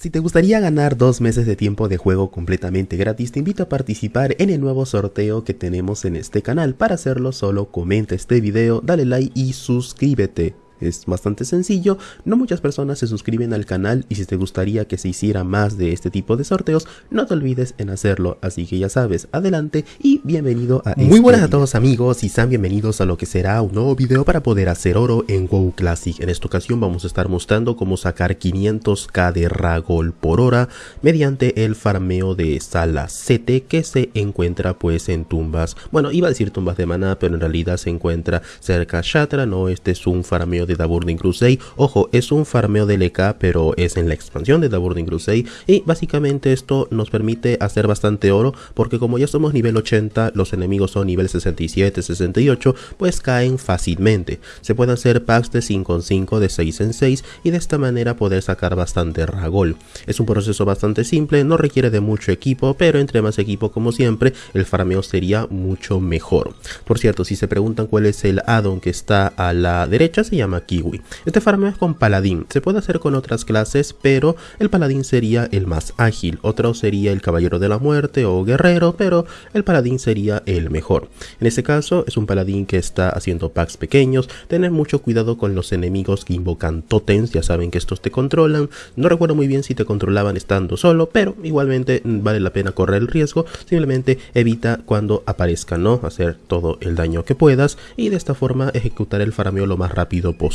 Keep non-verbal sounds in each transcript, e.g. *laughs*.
Si te gustaría ganar dos meses de tiempo de juego completamente gratis, te invito a participar en el nuevo sorteo que tenemos en este canal. Para hacerlo solo comenta este video, dale like y suscríbete. Es bastante sencillo, no muchas personas se suscriben al canal y si te gustaría que se hiciera más de este tipo de sorteos, no te olvides en hacerlo, así que ya sabes, adelante y bienvenido a Muy este buenas a todos amigos y sean bienvenidos a lo que será un nuevo video para poder hacer oro en WoW Classic. En esta ocasión vamos a estar mostrando cómo sacar 500k de Ragol por hora mediante el farmeo de Sala CT que se encuentra pues en tumbas, bueno iba a decir tumbas de maná pero en realidad se encuentra cerca a Shatra, no, este es un farmeo de de The Burning Crusade. Ojo, es un farmeo de LK, pero es en la expansión de The Burning Crusade. Y básicamente esto nos permite hacer bastante oro, porque como ya somos nivel 80, los enemigos son nivel 67, 68, pues caen fácilmente. Se pueden hacer packs de 5 en 5, de 6 en 6, y de esta manera poder sacar bastante ragol. Es un proceso bastante simple, no requiere de mucho equipo, pero entre más equipo como siempre, el farmeo sería mucho mejor. Por cierto, si se preguntan cuál es el addon que está a la derecha, se llama Kiwi. Este farmeo es con Paladín, se puede hacer con otras clases, pero el Paladín sería el más ágil, otro sería el Caballero de la Muerte o Guerrero, pero el Paladín sería el mejor. En este caso es un Paladín que está haciendo packs pequeños, tener mucho cuidado con los enemigos que invocan totems, ya saben que estos te controlan, no recuerdo muy bien si te controlaban estando solo, pero igualmente mm, vale la pena correr el riesgo, simplemente evita cuando aparezca, ¿no? Hacer todo el daño que puedas y de esta forma ejecutar el farmeo lo más rápido posible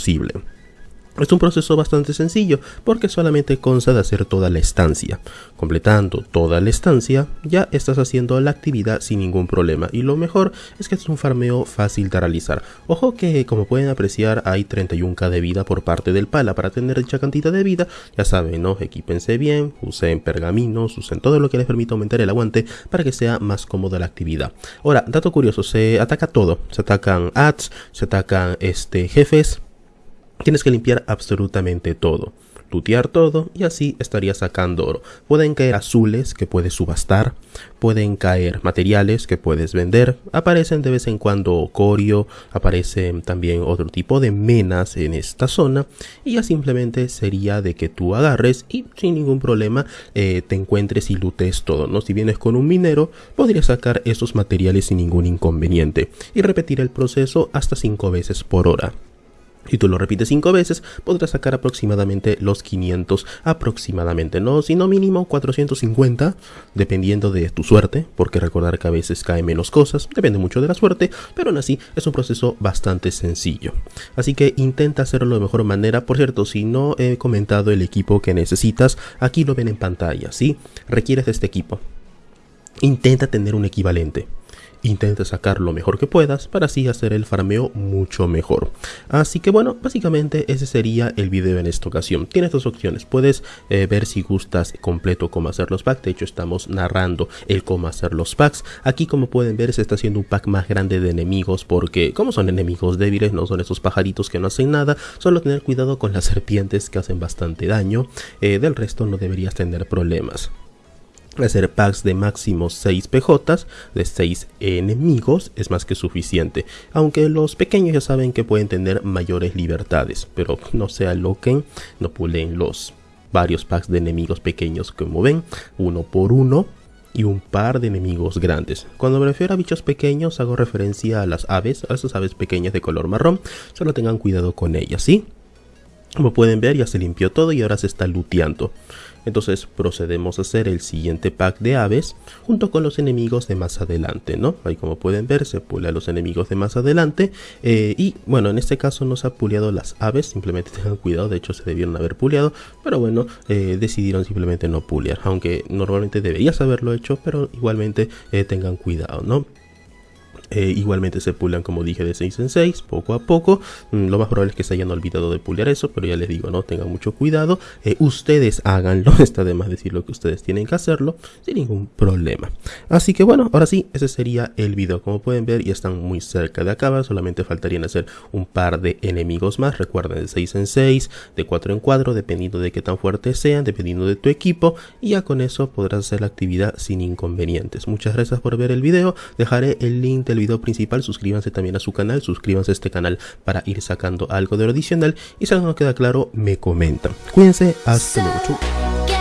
Es un proceso bastante sencillo porque solamente consta de hacer toda la estancia. Completando toda la estancia ya estás haciendo la actividad sin ningún problema y lo mejor es que es un farmeo fácil de realizar. Ojo que como pueden apreciar hay 31k de vida por parte del pala para tener dicha cantidad de vida. Ya saben, ¿no? Equípense bien, usen pergaminos, usen todo lo que les permita aumentar el aguante para que sea más cómoda la actividad. Ahora, dato curioso, se ataca todo. Se atacan ads, se atacan este, jefes, Tienes que limpiar absolutamente todo, tutear todo y así estarías sacando oro. Pueden caer azules que puedes subastar, pueden caer materiales que puedes vender, aparecen de vez en cuando corio, aparecen también otro tipo de menas en esta zona y ya simplemente sería de que tú agarres y sin ningún problema eh, te encuentres y lutes todo, ¿no? Si vienes con un minero podrías sacar esos materiales sin ningún inconveniente y repetir el proceso hasta 5 veces por hora. Si tú lo repites 5 veces, podrás sacar aproximadamente los 500, aproximadamente, no, sino mínimo 450, dependiendo de tu suerte, porque recordar que a veces cae menos cosas, depende mucho de la suerte, pero aún así es un proceso bastante sencillo. Así que intenta hacerlo de mejor manera, por cierto, si no he comentado el equipo que necesitas, aquí lo ven en pantalla, ¿sí? Requieres de este equipo. Intenta tener un equivalente intenta sacar lo mejor que puedas para así hacer el farmeo mucho mejor. Así que bueno, básicamente ese sería el video en esta ocasión. Tienes dos opciones, puedes eh, ver si gustas completo cómo hacer los packs, de hecho estamos narrando el cómo hacer los packs. Aquí como pueden ver se está haciendo un pack más grande de enemigos porque como son enemigos débiles, no son esos pajaritos que no hacen nada, solo tener cuidado con las *laughs* serpientes que hacen bastante daño, eh, del resto no deberías tener problemas hacer packs de máximo 6 PJ de 6 enemigos es más que suficiente aunque los pequeños ya saben que pueden tener mayores libertades pero no se aloquen no pulen los varios packs de enemigos pequeños como ven uno por uno y un par de enemigos grandes. Cuando me refiero a bichos pequeños hago referencia a las aves, a esas aves pequeñas de color marrón, solo tengan cuidado con ellas, ¿sí? Como pueden ver ya se limpió todo y ahora se está luteando. Entonces procedemos a hacer el siguiente pack de aves junto con los enemigos de más adelante, ¿no? Ahí como pueden ver se pulea los enemigos de más adelante eh, y bueno, en este caso no se ha puleado las aves, simplemente *laughs* tengan cuidado, de hecho se debieron haber puleado, pero bueno, eh, decidieron simplemente no pulear, aunque normalmente deberías haberlo hecho, pero igualmente eh, tengan cuidado, ¿no? Eh, igualmente se pulan como dije de 6 en 6 poco a poco. Mm, lo más probable es que se hayan olvidado de pulear eso pero ya les digo no tengan mucho cuidado. Eh, ustedes háganlo *laughs* está de más decir lo que ustedes tienen que hacerlo sin ningún problema. Así que bueno ahora sí ese sería el video. Como pueden ver ya están muy cerca de acabar solamente faltarían hacer un par de enemigos más. Recuerden de 6 en 6 de 4 en 4 dependiendo de qué tan fuertes sean dependiendo de tu equipo y ya con eso podrás hacer la actividad sin inconvenientes. Muchas gracias por ver el video. Dejaré el link de el principal, suscríbanse también a su canal, suscríbanse a este canal para ir sacando algo de lo adicional y si algo no queda claro, me comentan. Cuídense, hasta luego.